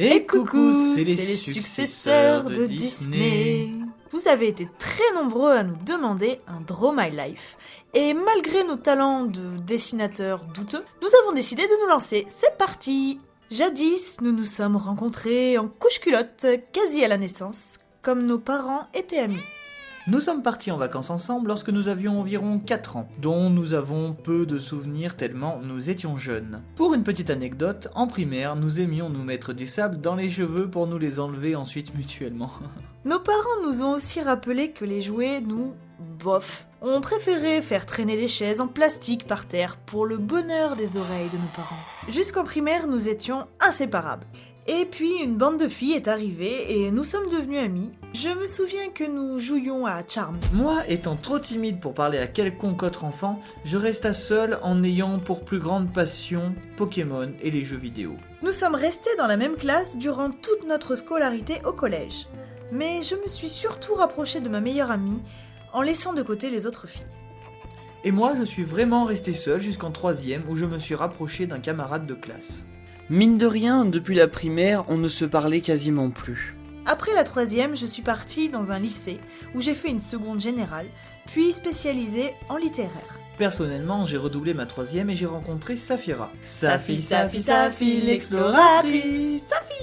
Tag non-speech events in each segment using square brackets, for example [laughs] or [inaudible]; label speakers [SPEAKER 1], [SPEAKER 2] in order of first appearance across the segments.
[SPEAKER 1] Et coucou, c'est les, successeurs de Disney.
[SPEAKER 2] Vous avez été très nombreux à nous demander un Draw My Life. Et malgré nos talents de dessinateurs douteux, nous avons décidé de nous lancer. C'est parti Jadis, nous nous sommes rencontrés en couche-culotte, quasi à la naissance, comme nos parents étaient amis.
[SPEAKER 1] Nous sommes partis en vacances ensemble lorsque nous avions environ 4 ans, dont nous avons peu de souvenirs tellement nous étions jeunes. Pour une petite anecdote, en primaire, nous aimions nous mettre du sable dans les cheveux pour nous les enlever ensuite mutuellement. [laughs]
[SPEAKER 2] Nos parents nous ont aussi rappelé que les jouets, nous, bof. On préférait faire traîner des chaises en plastique par terre pour le bonheur des oreilles de nos parents. Jusqu'en primaire, nous étions inséparables. Et puis une bande de filles est arrivée et nous sommes devenus amis. Je me souviens que nous jouions à Charm.
[SPEAKER 1] Moi, étant trop timide pour parler à quelconque autre enfant, je resta seul en ayant pour plus grande passion Pokémon et les jeux vidéo.
[SPEAKER 2] Nous sommes restés dans la même classe durant toute notre scolarité au collège. Mais je me suis surtout rapprochée de ma meilleure amie en laissant de côté les autres filles.
[SPEAKER 1] Et moi, je suis vraiment resté seul jusqu'en troisième où je me suis rapproché d'un camarade de classe.
[SPEAKER 3] Mine de rien, depuis la primaire, on ne se parlait quasiment plus.
[SPEAKER 2] Après la troisième, je suis partie dans un lycée où j'ai fait une seconde générale, puis spécialisée en littéraire.
[SPEAKER 1] Personnellement, j'ai redoublé ma troisième et j'ai rencontré Safira.
[SPEAKER 2] Safi, Safi, Safi, l'exploratrice Safi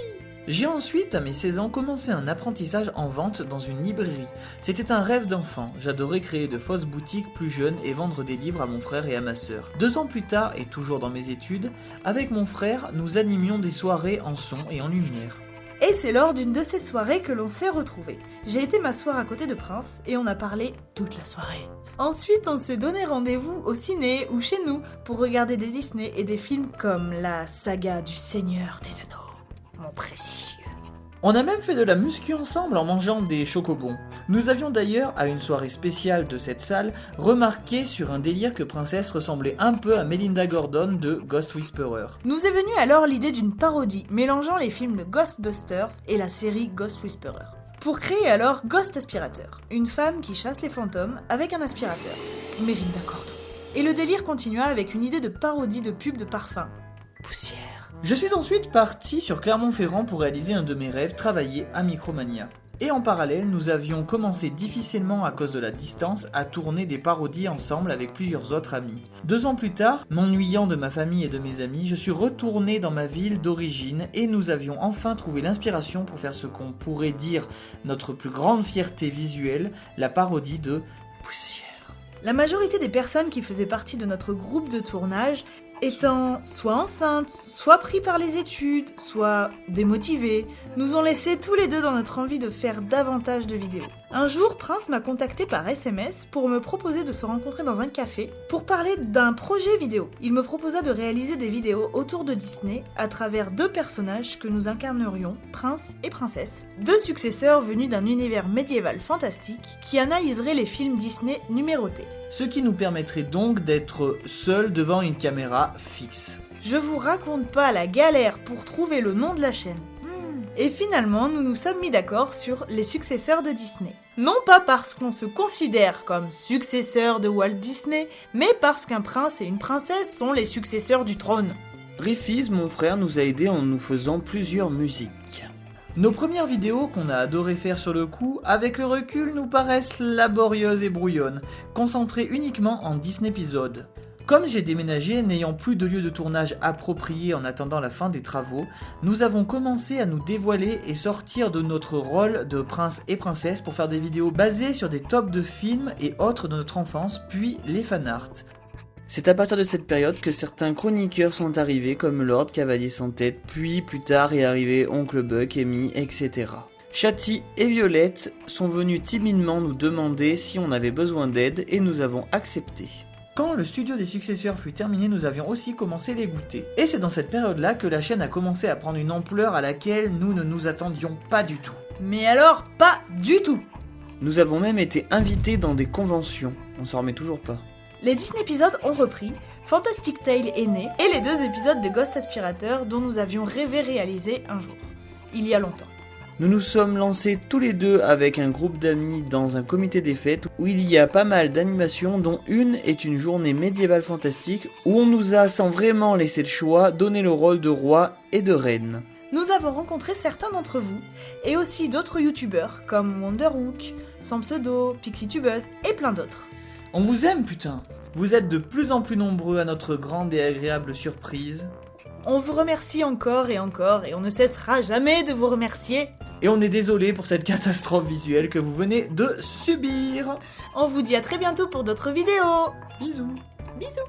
[SPEAKER 1] j'ai ensuite, à mes 16 ans, commencé un apprentissage en vente dans une librairie. C'était un rêve d'enfant. J'adorais créer de fausses boutiques plus jeunes et vendre des livres à mon frère et à ma sœur. Deux ans plus tard, et toujours dans mes études, avec mon frère, nous animions des soirées en son et en lumière.
[SPEAKER 2] Et c'est lors d'une de ces soirées que l'on s'est retrouvés. J'ai été m'asseoir à côté de Prince et on a parlé toute la soirée. Ensuite, on s'est donné rendez-vous au ciné ou chez nous pour regarder des Disney et des films comme la saga du Seigneur des Anneaux mon précieux.
[SPEAKER 1] On a même fait de la muscu ensemble en mangeant des chocobons. Nous avions d'ailleurs, à une soirée spéciale de cette salle, remarqué sur un délire que Princesse ressemblait un peu à Melinda Gordon de Ghost Whisperer.
[SPEAKER 2] Nous est venue alors l'idée d'une parodie mélangeant les films de Ghostbusters et la série Ghost Whisperer. Pour créer alors Ghost Aspirateur, une femme qui chasse les fantômes avec un aspirateur. Melinda Gordon. Et le délire continua avec une idée de parodie de pub de parfum. Poussière.
[SPEAKER 1] Je suis ensuite parti sur Clermont-Ferrand pour réaliser un de mes rêves, travailler à Micromania. Et en parallèle, nous avions commencé difficilement à cause de la distance à tourner des parodies ensemble avec plusieurs autres amis. Deux ans plus tard, m'ennuyant de ma famille et de mes amis, je suis retourné dans ma ville d'origine et nous avions enfin trouvé l'inspiration pour faire ce qu'on pourrait dire notre plus grande fierté visuelle, la parodie de Poussière.
[SPEAKER 2] La majorité des personnes qui faisaient partie de notre groupe de tournage étant soit enceintes, soit pris par les études, soit démotivés, nous ont laissé tous les deux dans notre envie de faire davantage de vidéos. Un jour, Prince m'a contacté par SMS pour me proposer de se rencontrer dans un café pour parler d'un projet vidéo. Il me proposa de réaliser des vidéos autour de Disney à travers deux personnages que nous incarnerions, Prince et Princesse, deux successeurs venus d'un univers médiéval fantastique qui analyseraient les films Disney numérotés
[SPEAKER 1] ce qui nous permettrait donc d'être seuls devant une caméra fixe.
[SPEAKER 2] Je vous raconte pas la galère pour trouver le nom de la chaîne. Hmm. Et finalement, nous nous sommes mis d'accord sur les successeurs de Disney. Non pas parce qu'on se considère comme successeurs de Walt Disney, mais parce qu'un prince et une princesse sont les successeurs du trône.
[SPEAKER 3] Rifiz, mon frère, nous a aidés en nous faisant plusieurs musiques.
[SPEAKER 1] Nos premières vidéos qu'on a adoré faire sur le coup, avec le recul, nous paraissent laborieuses et brouillonnes, concentrées uniquement en 10 épisodes. Comme j'ai déménagé, n'ayant plus de lieu de tournage approprié en attendant la fin des travaux, nous avons commencé à nous dévoiler et sortir de notre rôle de prince et princesse pour faire des vidéos basées sur des tops de films et autres de notre enfance, puis les fanarts.
[SPEAKER 3] C'est à partir de cette période que certains chroniqueurs sont arrivés comme Lord Cavalier sans tête, puis plus tard est arrivé Oncle Buck, Amy, etc. Chatty et Violette sont venus timidement nous demander si on avait besoin d'aide et nous avons accepté.
[SPEAKER 1] Quand le studio des successeurs fut terminé, nous avions aussi commencé les goûter. Et c'est dans cette période-là que la chaîne a commencé à prendre une ampleur à laquelle nous ne nous attendions pas du tout.
[SPEAKER 2] Mais alors, pas du tout
[SPEAKER 3] Nous avons même été invités dans des conventions. On s'en remet toujours pas.
[SPEAKER 2] Les Disney épisodes ont repris, Fantastic Tale est né, et les deux épisodes de Ghost Aspirateur dont nous avions rêvé réaliser un jour, il y a longtemps.
[SPEAKER 3] Nous nous sommes lancés tous les deux avec un groupe d'amis dans un comité des fêtes où il y a pas mal d'animations dont une est une journée médiévale fantastique où on nous a sans vraiment laisser le choix donné le rôle de roi et de reine.
[SPEAKER 2] nous avons rencontré certains d'entre vous, et aussi d'autres youtubeurs comme Wonderhook, Sampseudo, PixieTubeuse et plein d'autres.
[SPEAKER 1] On vous aime, putain Vous êtes de plus en plus nombreux à notre grande et agréable surprise.
[SPEAKER 2] On vous remercie encore et encore, et on ne cessera jamais de vous remercier.
[SPEAKER 1] Et on est désolé pour cette catastrophe visuelle que vous venez de subir.
[SPEAKER 2] On vous dit à très bientôt pour d'autres vidéos.
[SPEAKER 1] Bisous.
[SPEAKER 2] Bisous.